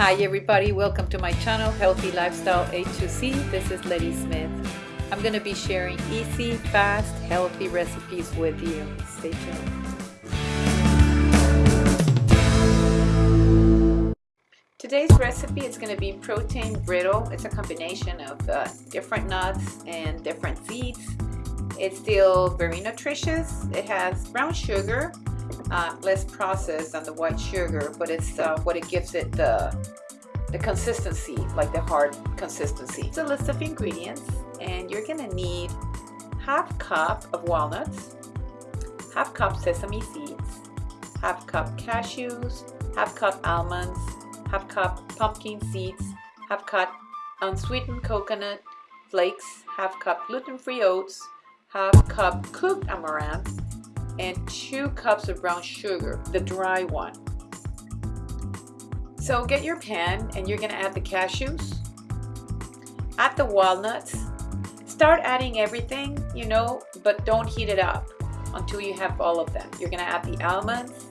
Hi everybody, welcome to my channel Healthy Lifestyle A2C. This is Letty Smith. I'm going to be sharing easy, fast, healthy recipes with you. Stay tuned. Today's recipe is going to be protein brittle. It's a combination of uh, different nuts and different seeds. It's still very nutritious. It has brown sugar, uh, less processed than the white sugar, but it's uh, what it gives it the, the consistency, like the hard consistency. It's a list of ingredients, and you're gonna need half cup of walnuts, half cup sesame seeds, half cup cashews, half cup almonds, half cup pumpkin seeds, half cup unsweetened coconut flakes, half cup gluten-free oats, half cup cooked amaranth, and two cups of brown sugar, the dry one. So get your pan and you're gonna add the cashews, add the walnuts, start adding everything, you know, but don't heat it up until you have all of them. You're gonna add the almonds,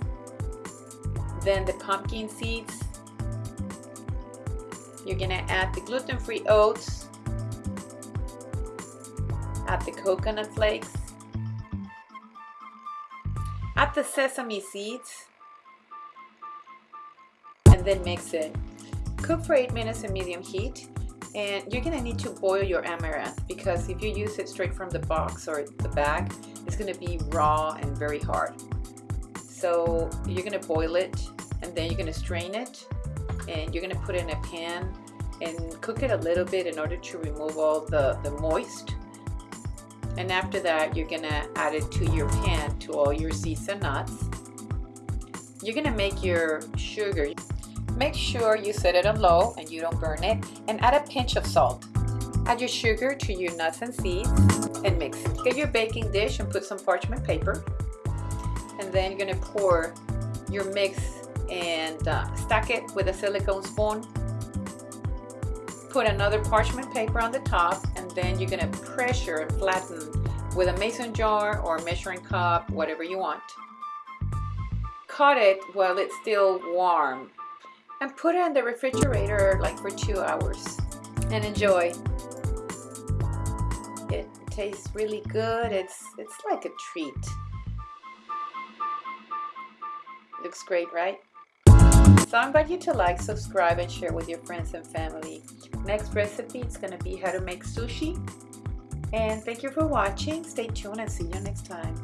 then the pumpkin seeds, you're gonna add the gluten-free oats, add the coconut flakes, Add the sesame seeds. And then mix it. Cook for 8 minutes in medium heat. And you're gonna need to boil your amaranth because if you use it straight from the box or the bag it's gonna be raw and very hard. So you're gonna boil it and then you're gonna strain it. And you're gonna put it in a pan and cook it a little bit in order to remove all the the moist and after that you're gonna add it to your pan to all your seeds and nuts. You're gonna make your sugar. Make sure you set it on low and you don't burn it. And add a pinch of salt. Add your sugar to your nuts and seeds and mix. Get your baking dish and put some parchment paper. And then you're gonna pour your mix and uh, stack it with a silicone spoon put another parchment paper on the top and then you're going to pressure and flatten with a mason jar or measuring cup whatever you want. Cut it while it's still warm and put it in the refrigerator like for two hours and enjoy. It tastes really good. It's it's like a treat. Looks great right so I invite you to like, subscribe, and share with your friends and family. Next recipe is going to be how to make sushi. And thank you for watching. Stay tuned and see you next time.